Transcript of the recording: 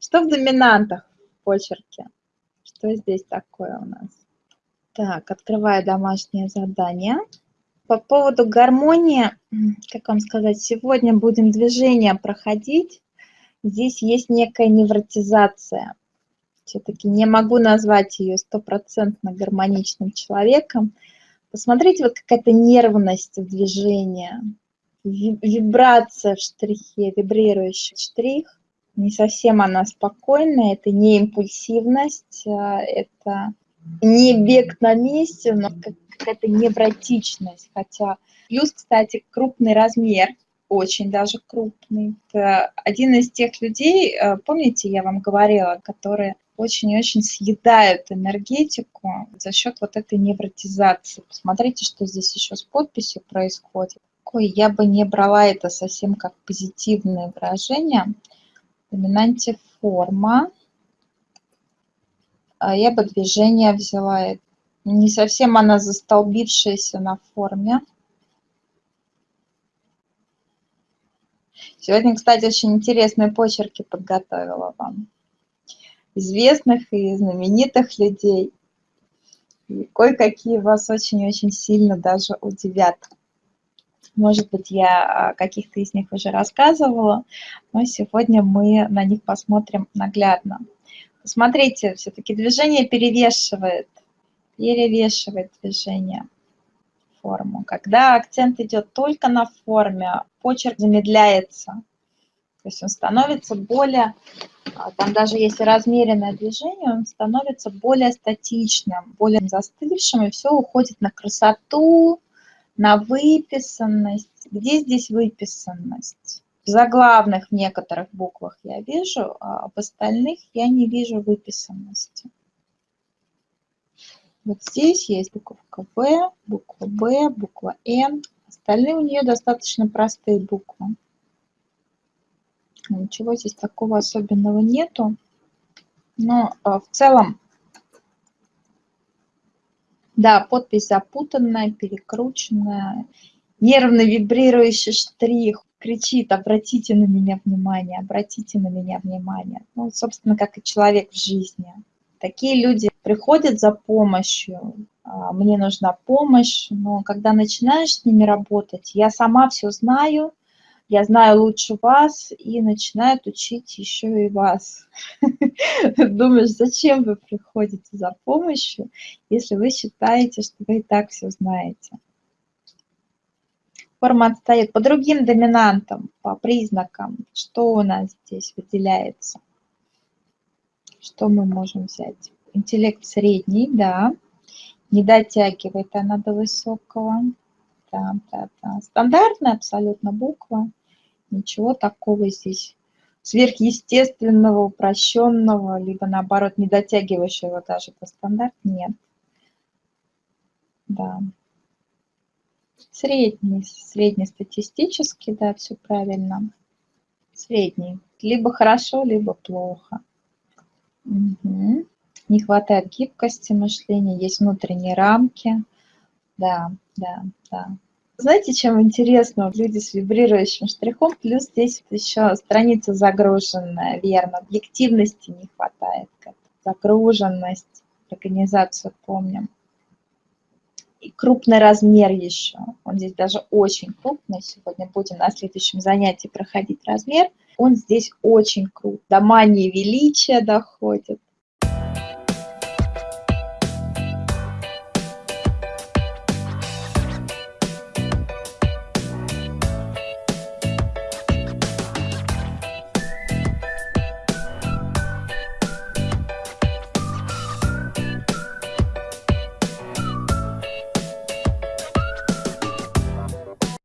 Что в доминантах в почерке? Что здесь такое у нас? Так, открываю домашнее задание. По поводу гармонии, как вам сказать, сегодня будем движение проходить. Здесь есть некая невротизация. Все-таки не могу назвать ее стопроцентно гармоничным человеком. Посмотрите, вот какая-то нервность в движении, вибрация в штрихе, вибрирующий штрих. Не совсем она спокойная, это не импульсивность, а это не бег на месте, но какая-то невротичность. Хотя плюс, кстати, крупный размер, очень даже крупный. Это один из тех людей, э, помните, я вам говорила, которые очень-очень съедают энергетику за счет вот этой невротизации. Посмотрите, что здесь еще с подписью происходит. Я бы не брала это совсем как позитивное выражение. Доминанте форма. А я бы движение взяла. Не совсем она застолбившаяся на форме. Сегодня, кстати, очень интересные почерки подготовила вам известных и знаменитых людей. И кое-какие вас очень-очень сильно даже удивят. Может быть, я о каких-то из них уже рассказывала, но сегодня мы на них посмотрим наглядно. Посмотрите, все-таки движение перевешивает, перевешивает движение форму. Когда акцент идет только на форме, почерк замедляется. То есть он становится более, а, там даже если размеренное движение, он становится более статичным, более застывшим, и все уходит на красоту, на выписанность. Где здесь выписанность? В заглавных некоторых буквах я вижу, а в остальных я не вижу выписанности. Вот здесь есть буковка В, буква Б, буква Н. Остальные у нее достаточно простые буквы. Ничего здесь такого особенного нету. Но а, в целом, да, подпись запутанная, перекрученная. Нервно вибрирующий штрих кричит, обратите на меня внимание, обратите на меня внимание. Ну, собственно, как и человек в жизни. Такие люди приходят за помощью, а, мне нужна помощь, но когда начинаешь с ними работать, я сама все знаю, я знаю лучше вас и начинают учить еще и вас. Думаешь, зачем вы приходите за помощью, если вы считаете, что вы и так все знаете. Форма отстает по другим доминантам, по признакам. Что у нас здесь выделяется? Что мы можем взять? Интеллект средний, да. Не дотягивает она до высокого. Да, да, да. Стандартная абсолютно буква. Ничего такого здесь сверхъестественного, упрощенного, либо наоборот не дотягивающего даже до стандарт нет. Да. Средний, среднестатистический, да, все правильно. Средний. Либо хорошо, либо плохо. Угу. Не хватает гибкости мышления, есть внутренние рамки. Да, да, да. Знаете, чем интересно? Люди с вибрирующим штрихом, плюс здесь еще страница загруженная, верно. Объективности не хватает, загруженность, организацию помним. И крупный размер еще. Он здесь даже очень крупный. Сегодня будем на следующем занятии проходить размер. Он здесь очень крут. До мании величия доходит.